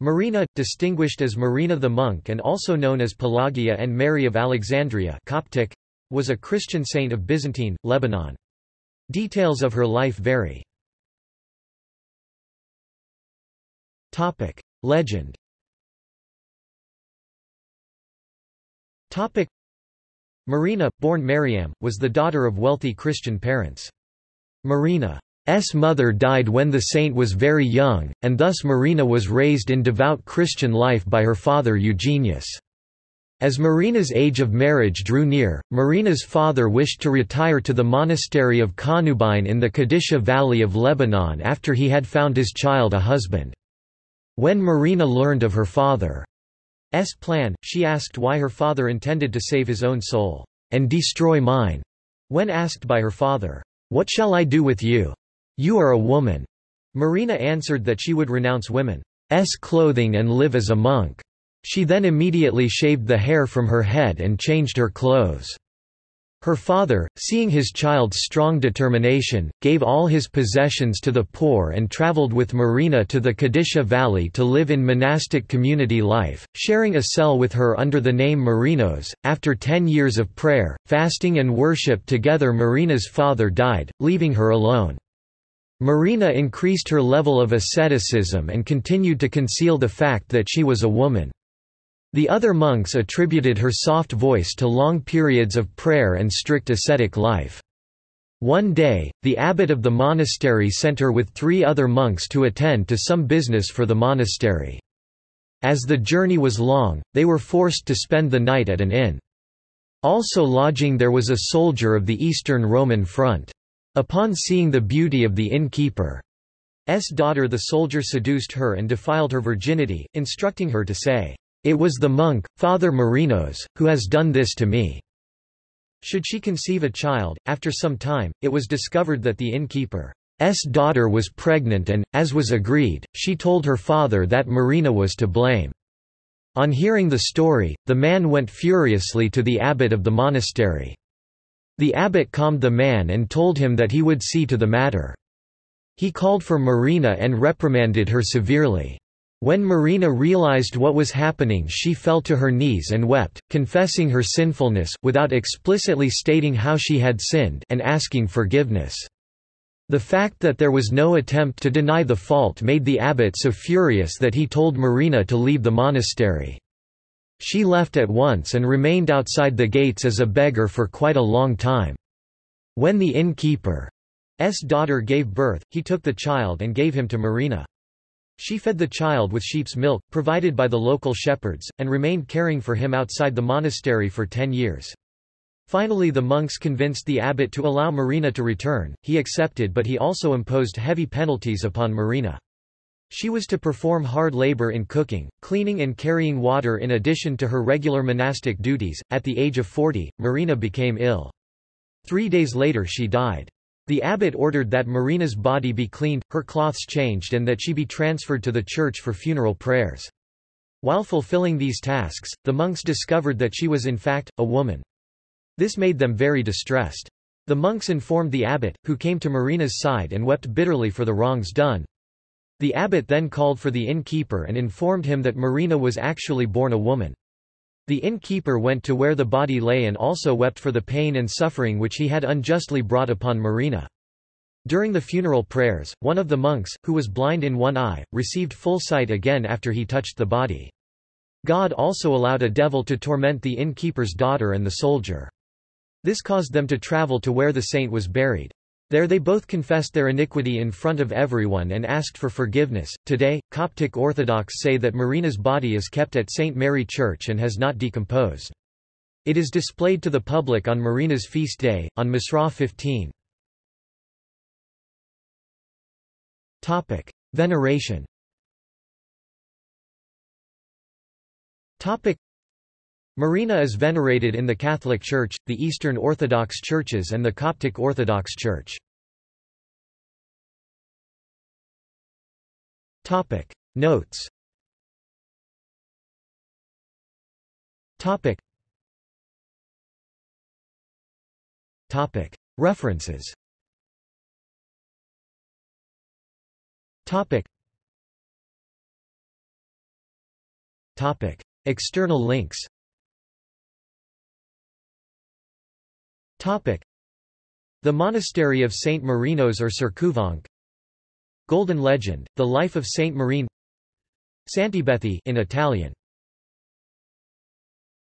Marina, distinguished as Marina the monk and also known as Pelagia and Mary of Alexandria Coptic, was a Christian saint of Byzantine, Lebanon. Details of her life vary. Legend Marina, born Mariam, was the daughter of wealthy Christian parents. Marina's mother died when the saint was very young, and thus Marina was raised in devout Christian life by her father Eugenius. As Marina's age of marriage drew near, Marina's father wished to retire to the monastery of Qanubayn in the Qadisha Valley of Lebanon after he had found his child a husband. When Marina learned of her father's plan, she asked why her father intended to save his own soul, and destroy mine. When asked by her father, What shall I do with you? You are a woman. Marina answered that she would renounce women's clothing and live as a monk. She then immediately shaved the hair from her head and changed her clothes. Her father, seeing his child's strong determination, gave all his possessions to the poor and traveled with Marina to the Kadisha Valley to live in monastic community life, sharing a cell with her under the name Marinos. After ten years of prayer, fasting and worship together Marina's father died, leaving her alone. Marina increased her level of asceticism and continued to conceal the fact that she was a woman. The other monks attributed her soft voice to long periods of prayer and strict ascetic life. One day, the abbot of the monastery sent her with three other monks to attend to some business for the monastery. As the journey was long, they were forced to spend the night at an inn. Also lodging there was a soldier of the Eastern Roman front. Upon seeing the beauty of the innkeeper's daughter the soldier seduced her and defiled her virginity, instructing her to say, it was the monk, Father Marinos, who has done this to me. Should she conceive a child, after some time, it was discovered that the innkeeper's daughter was pregnant and, as was agreed, she told her father that Marina was to blame. On hearing the story, the man went furiously to the abbot of the monastery. The abbot calmed the man and told him that he would see to the matter. He called for Marina and reprimanded her severely. When Marina realized what was happening she fell to her knees and wept, confessing her sinfulness, without explicitly stating how she had sinned and asking forgiveness. The fact that there was no attempt to deny the fault made the abbot so furious that he told Marina to leave the monastery. She left at once and remained outside the gates as a beggar for quite a long time. When the innkeeper's daughter gave birth, he took the child and gave him to Marina. She fed the child with sheep's milk, provided by the local shepherds, and remained caring for him outside the monastery for ten years. Finally the monks convinced the abbot to allow Marina to return, he accepted but he also imposed heavy penalties upon Marina. She was to perform hard labor in cooking, cleaning and carrying water in addition to her regular monastic duties. At the age of 40, Marina became ill. Three days later she died. The abbot ordered that Marina's body be cleaned, her cloths changed and that she be transferred to the church for funeral prayers. While fulfilling these tasks, the monks discovered that she was in fact, a woman. This made them very distressed. The monks informed the abbot, who came to Marina's side and wept bitterly for the wrongs done. The abbot then called for the innkeeper and informed him that Marina was actually born a woman. The innkeeper went to where the body lay and also wept for the pain and suffering which he had unjustly brought upon Marina. During the funeral prayers, one of the monks, who was blind in one eye, received full sight again after he touched the body. God also allowed a devil to torment the innkeeper's daughter and the soldier. This caused them to travel to where the saint was buried. There they both confessed their iniquity in front of everyone and asked for forgiveness. Today, Coptic Orthodox say that Marina's body is kept at St. Mary Church and has not decomposed. It is displayed to the public on Marina's feast day, on Misra 15. Topic: Veneration. Topic: Marina is venerated in the Catholic Church, the Eastern Orthodox Churches and the Coptic Orthodox Church. Topic. Notes. Topic. Topic. References. Topic. Topic. External links. Topic. The Monastery of Saint Marinos or Cercouvanc Golden Legend, The Life of Saint Marine Santibethi in Italian